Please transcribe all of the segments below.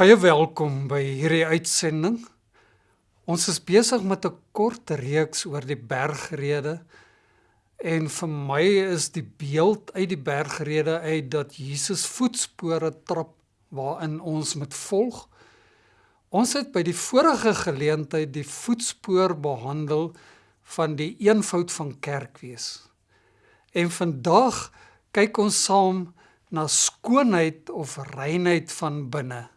Baie welkom by hierdie uitsending. Ons is besig met 'n kort reeks oor die bergrede en vir my is die beeld uit die bergrede uit dat Jesus voetspore trap waarin ons moet volg. Ons het by die vorige geleentheid die voetspoor behandel van die eenvoud van kerk wees. En vandag kyk ons saam na skoonheid of reinheid van binne.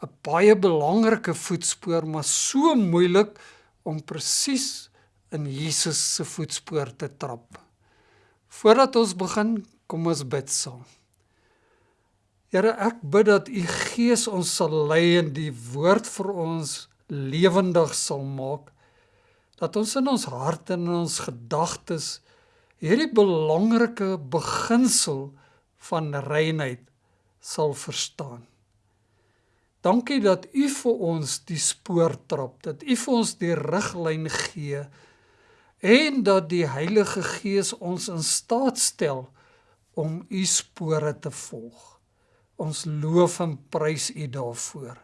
'n baie belangrike voetspoor, maar so moeilik om presies in Jesus se voetspoor te trap. Voordat ons begin, kom ons bid saam. Here, ek bid dat U Gees ons sal lei en die woord vir ons lewendig sal maak. Dat ons in ons harte en in ons gedagtes hierdie belangrike beginsel van reinheid sal verstaan. Dankie dat U vir ons die spoor trap, dat U vir ons die riglyn gee en dat die Heilige Gees ons in staat stel om U spore te volg. Ons loof en prys U daarvoor.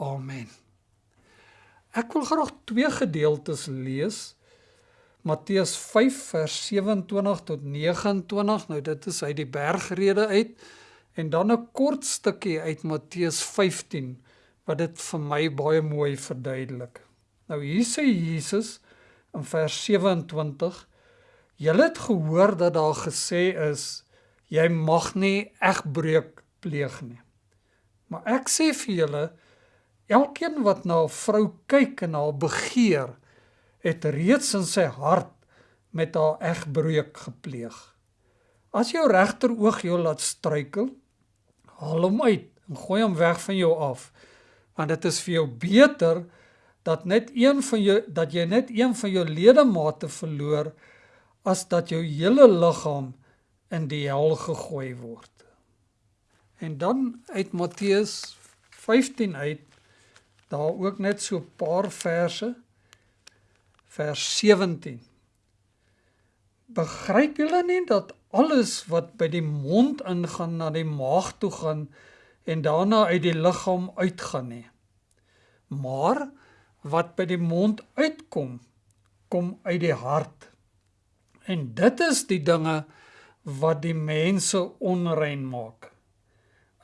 Amen. Ek wil graag twee gedeeltes lees. Matteus 5 vers 27 tot 29. Nou dit is uit die bergrede uit. En dan 'n kort stukkie uit Matteus 15 wat dit vir my baie mooi verduidelik. Nou hier sê Jesus in vers 27: Julle het gehoor dat daar gesê is jy mag nie egbreuk pleeg nie. Maar ek sê vir julle elkeen wat na 'n vrou kyk en haar begeer, het reeds in sy hart met haar egbreuk gepleeg. As jou regteroog jou laat struikel, haal hom uit en gooi hom weg van jou af. Want dit is vir jou beter dat net een van jou dat jy net een van jou ledemate verloor as dat jou hele liggaam in die hel gegooi word. En dan uit Matteus 15 uit daar ook net so 'n paar verse vers 17 Begryp julle nie dat alles wat by die mond ingaan na die maag toe gaan en daarna uit die liggaam uitgaan nie. Maar wat by die mond uitkom, kom uit die hart. En dit is die dinge wat die mense onrein maak.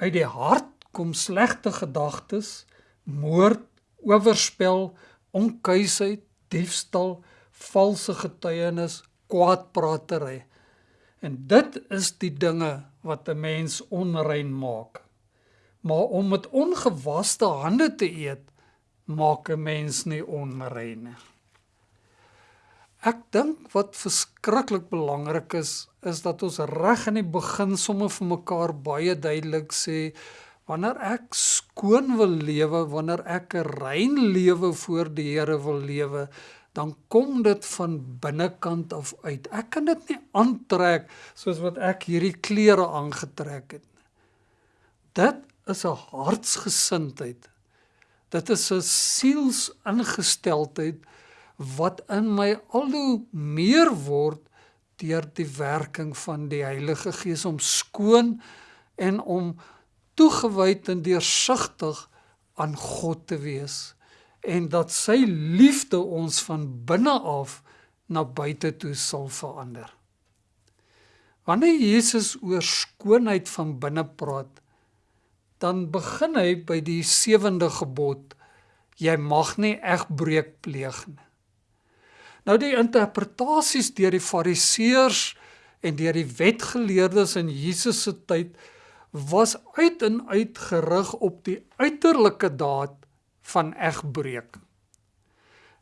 Uit die hart kom slegte gedagtes, moord, oorspel, onkuisheid, diefstal, valse getuienis, kwaadpratery. En dit is die dinge wat 'n mens onrein maak. Maar om met ongewaste hande te eet, maak 'n mens nie onrein nie. Ek dink wat verskriklik belangrik is, is dat ons reg in die begin sommer vir mekaar baie duidelik sê wanneer ek skoon wil lewe, wanneer ek 'n rein lewe voor die Here wil lewe, dan kom dit van binnekant af uit. Ek kan dit nie aantrek soos wat ek hierdie klere aangetrek het nie. Dit is 'n hartsgesindheid. Dit is 'n sielsingesteldheid wat in my al hoe meer word deur die werking van die Heilige Gees om skoon en om toegewyd en deursigtig aan God te wees en dat sy liefde ons van binne af na buite toe sal verander. Wanneer Jesus oor skoonheid van binne praat, dan begin hy by die sewende gebod: Jy mag nie egbreek pleeg nie. Nou die interpretasies deur die Fariseërs en deur die wetgeleerdes in Jesus se tyd was uit en uit gerig op die uiterlike daad van egbreek.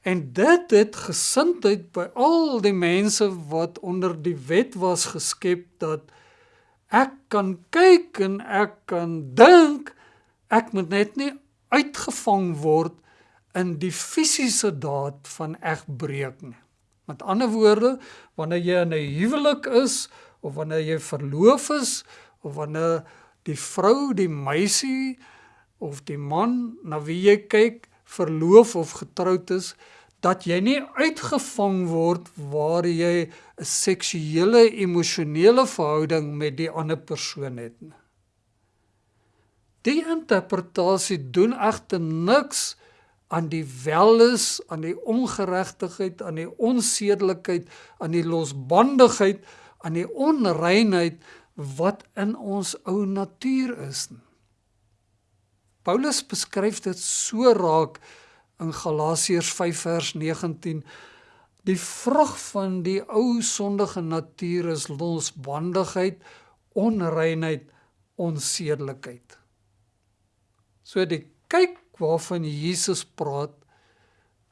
En dit het gesindheid by al die mense wat onder die wet was geskep dat ek kan kyk en ek kan dink ek moet net nie uitgevang word in die fisiese daad van egbreek nie. Met ander woorde, wanneer jy in 'n huwelik is of wanneer jy verloof is of wanneer die vrou, die meisie of die man na wie jy kyk verloof of getroud is dat jy nie uitgevang word waar jy 'n seksuele emosionele verhouding met die ander persoon het nie. Die interpretasie doen egter niks aan die welis, aan die ongeregtigheid, aan die onsedelikheid, aan die losbandigheid, aan die onreinheid wat in ons ou natuur is. Paulus beskryf dit so raak in Galasiërs 5 vers 19 Die vrug van die ou sondige natuur is losbandigheid, onreinheid, onsedelikheid. So die kyk waarvan Jesus praat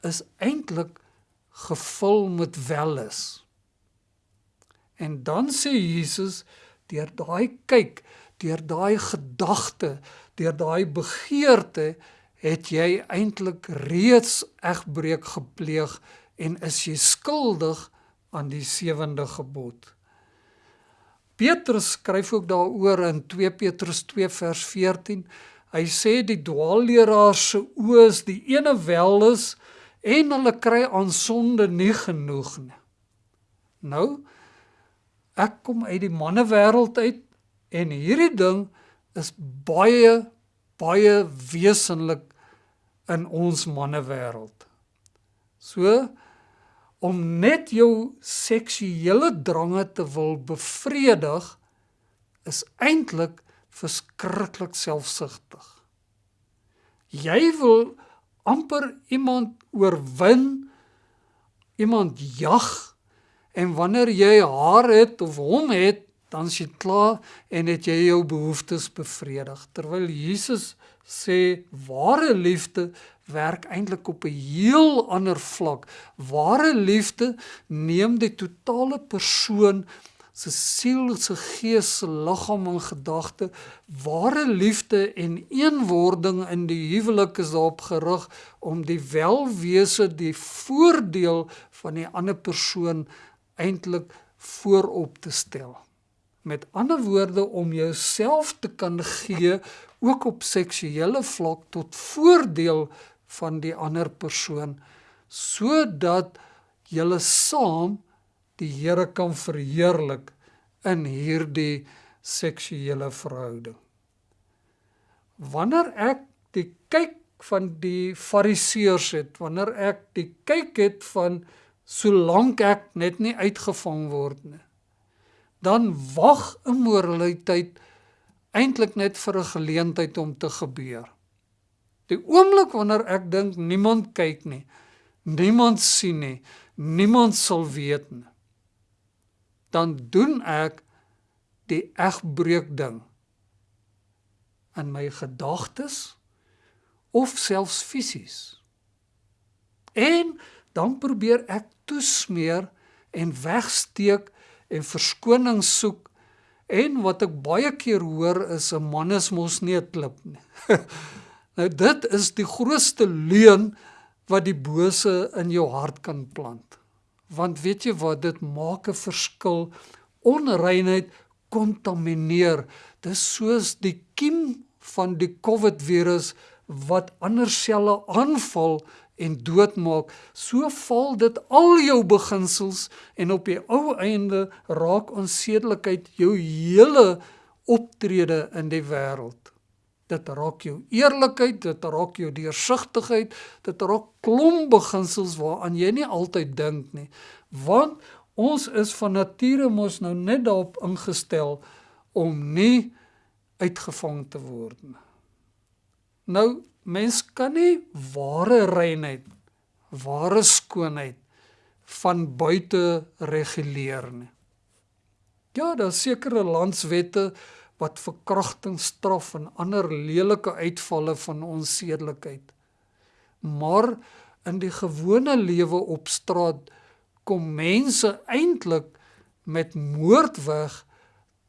is eintlik gevul met welis. En dan sê Jesus deur daai kyk, deur daai gedagte, deur daai begeerte het jy eintlik reeds egbreek gepleeg en is jy skuldig aan die sewende gebod. Petrus skryf ook daaroor in 2 Petrus 2 vers 14 Hy sê die dwaalleraar se oë is die ene wel is en hulle kry aan sonde nie genoeg nie. Nou ek kom uit die mannewêreld uit en hierdie ding is baie baie wesenlik in ons mannewêreld. So om net jou seksuele drange te wil bevredig is eintlik verskriklik selfsugtig. Jy wil amper iemand oorwin, iemand jag en wanneer jy haar het of hom het, dan is jy klaar en het jy jou behoeftes bevredig. Terwyl Jesus sê ware liefde werk eintlik op 'n heel ander vlak. Ware liefde neem die totale persoon se siel, se gees, se liggaam en gedagte, ware liefde en eenwording in die huwelik is daarop gerig om die welwese, die voordeel van die ander persoon eintlik voorop te stel. Met ander woorde om jouself te kan gee ook op seksuele vlak tot voordeel van die ander persoon sodat julle saam die Here kan verheerlik in hierdie seksuele verhouding. Wanneer ek die kyk van die fariseërs het, wanneer ek die kyk het van solank ek net nie uitgevang word nie, dan wag immoraliteit eintlik net vir 'n geleentheid om te gebeur. Die oomblik wanneer ek dink niemand kyk nie, niemand sien nie, niemand sal weet nie, dan doen ek die egbreuk ding in my gedagtes of selfs fisies. En dan probeer ek toesmeer en wegsteek en verskoning soek en wat ek baie keer hoor is 'n man is mos nie 'n klip nie. nou dit is die grootste leuen wat die bose in jou hart kan plant. Want weet jy wat dit maak 'n verskil. Onreinheid kontamineer. Dis soos die kiem van die covid virus wat ander selle aanval en doodmaak so val dit al jou beginsels en op die ou einde raak onsedelikheid jou hele optrede in die wêreld dit raak jou eerlikheid, dit raak jou deursigtigheid, dit raak klomp beginsels waaraan jy nie altyd dink nie. Want ons is van nature mos nou net daarop ingestel om nie uitgevang te word nie. Nou mens kan nie ware reinheid, ware skoonheid van buite reguleer nie. Ja, daar sekerre landswette wat verkrachting straf en ander lelike uitvalle van onsedelikheid. Maar in die gewone lewe op straat kom mense eintlik met moord weg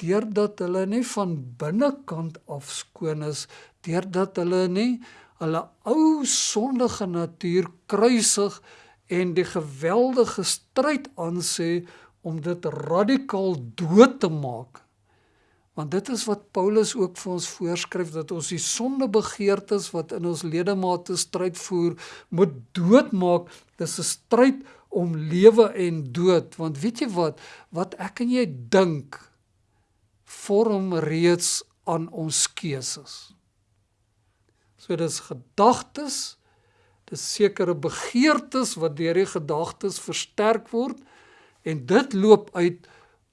deurdat hulle nie van binnekant af skoon is, deurdat hulle nie hulle ou sondige natuur kruisig en die geweldige stryd aansê om dit radikaal dood te maak Want dit is wat Paulus ook vir ons voorskryf dat ons die sondebegeertes wat in ons ledemate stryd voer, moet doodmaak. Dis 'n stryd om lewe en dood, want weet jy wat, wat ek en jy dink vorm reeds aan ons keuses. So dis gedagtes, dis sekere begeertes wat deur die gedagtes versterk word en dit loop uit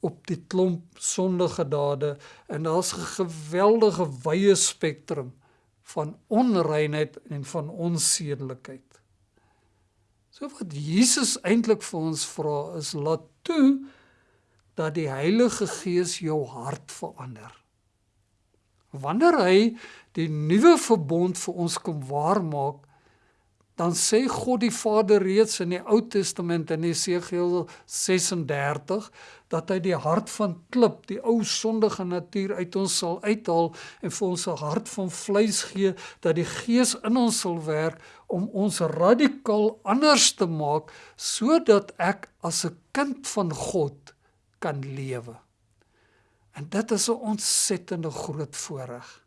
op die klomp sondige dade en daar's 'n geweldige wye spektrum van onreinheid en van onsedelikheid. So wat Jesus eintlik vir ons vra is laat toe dat die Heilige Gees jou hart verander. Wanneer hy die nuwe verbond vir ons kom waarmaak, dan sê God die Vader reeds in die Ou Testament in Jesegiel 36 dat hy die hart van klip, die ou sondige natuur uit ons sal uithaal en vir ons 'n hart van vleis gee dat die Gees in ons sal werk om ons radikaal anders te maak sodat ek as 'n kind van God kan lewe. En dit is 'n ontsettende groot voorreg.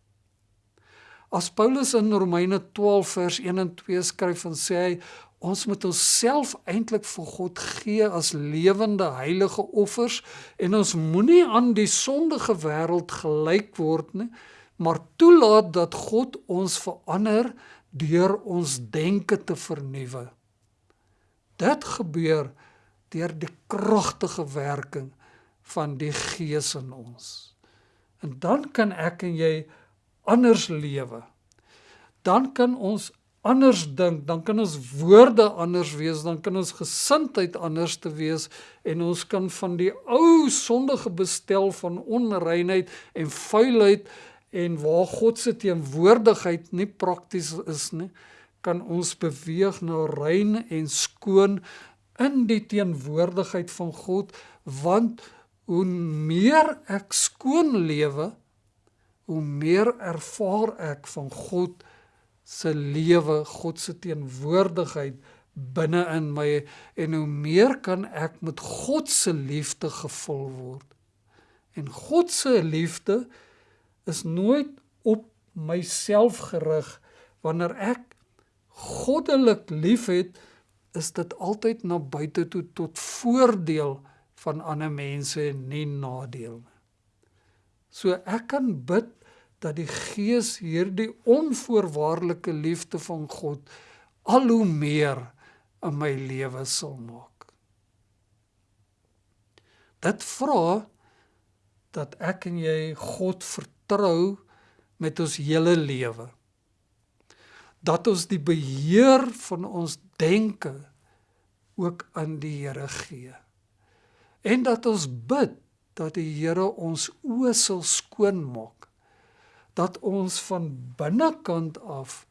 As Paulus in Romeine 12 vers 1 en 2 skryf en sê hy ons moet onsself eintlik vir God gee as lewende heilige offers en ons moenie aan die sondige wêreld gelyk word nie, maar toelaat dat God ons verander deur ons denke te vernuwe. Dit gebeur deur die kragtige werking van die Gees in ons. En dan kan ek en jy anders lewe. Dan kan ons anders dink, dan kan ons woorde anders wees, dan kan ons gesindheid anders te wees en ons kan van die ou sondige bestel van onreinheid en vuilheid en waar God se teenwoordigheid nie prakties is nie, kan ons beweeg na rein en skoon in die teenwoordigheid van God want hoe meer ek skoon lewe, hoe meer ervaar ek van God se lewe, God se teenwoordigheid binne in my en hoe meer kan ek met God se liefde gevul word. En God se liefde is nooit op myself gerig wanneer ek goddelik liefhet is dit altyd na buite toe tot voordeel van ander mense en nie nadeel nie. So ek kan bid dat die Gees hierdie onvoorwaardelike liefde van God al hoe meer in my lewe sal maak. Dit vra dat ek en jy God vertrou met ons hele lewe. Dat ons die beheer van ons denke ook aan die Here gee en dat ons bid dat die Here ons oë sal skoon maak dat ons van binnekant af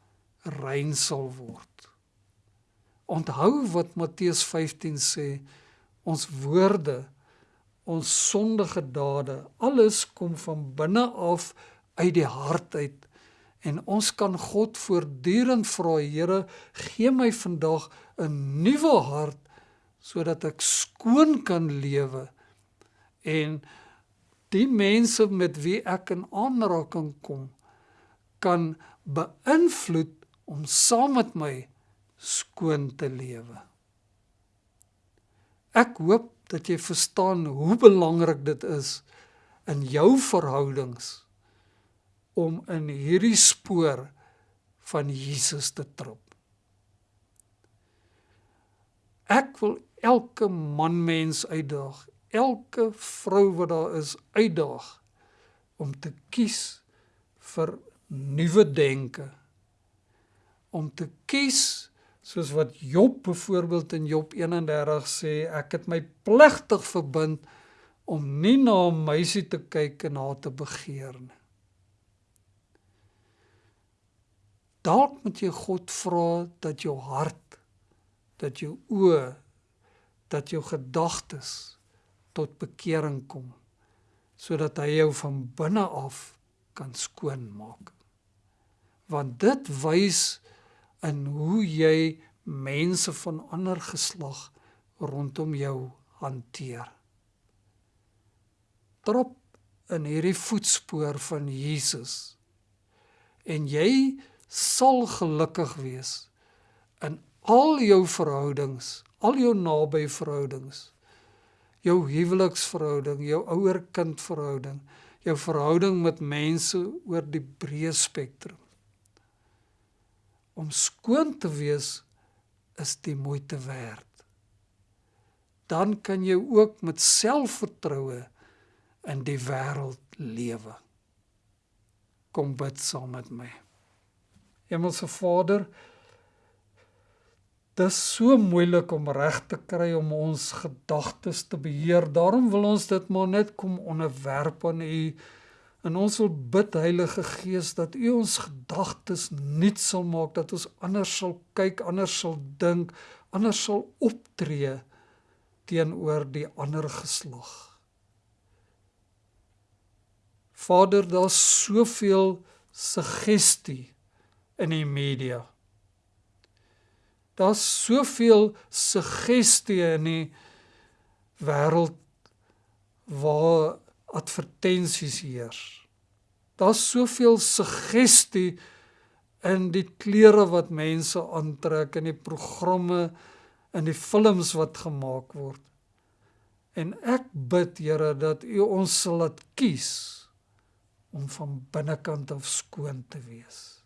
rein sal word. Onthou wat Matteus 15 sê, ons woorde, ons sondige dade, alles kom van binne af uit die hart uit en ons kan God voortdurend vra, Here, gee my vandag 'n nuwe hart sodat ek skoon kan lewe en die mense met wie ek in aanraking kom kan beïnvloed om saam met my skoon te lewe. Ek hoop dat jy verstaan hoe belangrik dit is in jou verhoudings om in hierdie spoor van Jesus te trap. Ek wil elke man mens uitdaag, elke vrou wat daar is uitdaag om te kies vir nuwe denke. Om te kies soos wat Job byvoorbeeld in Job 31 sê, ek het my pligtig verbind om nie na 'n meisie te kyk en haar te begeer nie. Dalk moet jy God vra dat jou hart, dat jou oë dat jou gedagtes tot bekering kom sodat hy jou van binne af kan skoon maak. Want dit wys in hoe jy mense van ander geslag rondom jou hanteer. Trop in hierdie voetspoor van Jesus en jy sal gelukkig wees in al jou verhoudings al jou naby verhoudings jou huweliksverhouding jou ouer-kind verhouding jou verhouding met mense oor die breë spektrum om skoon te wees is die moeite werd. Dan kan jy ook met selfvertroue in die wêreld lewe. Kom bid saam met my. Hemelse Vader, dit is so moeilik om reg te kry om ons gedagtes te beheer. Daarom wil ons dit maar net kom onderwerp aan U En ons wil bid Heilige Gees dat U ons gedagtes nuut sal maak, dat ons anders sal kyk, anders sal dink, anders sal optree teenoor die ander geslag. Vader, daar's soveel suggestie in die media. Daar's soveel suggestie in die wêreld waar advertensies heers. Daar's soveel suggestie in die klere wat mense aantrek en die programme en die films wat gemaak word. En ek bid Here dat U ons sal laat kies om van binnekant af skoon te wees.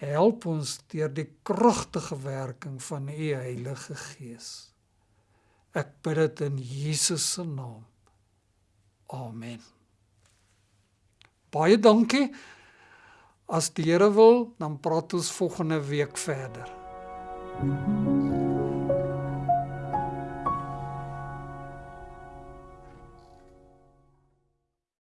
Help ons deur die kragtige werking van U Heilige Gees. Ek bid dit in Jesus se naam. Amen. Baie dankie. As die Here wil, dan praat ons volgende week verder. Thank you.